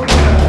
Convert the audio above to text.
Look at.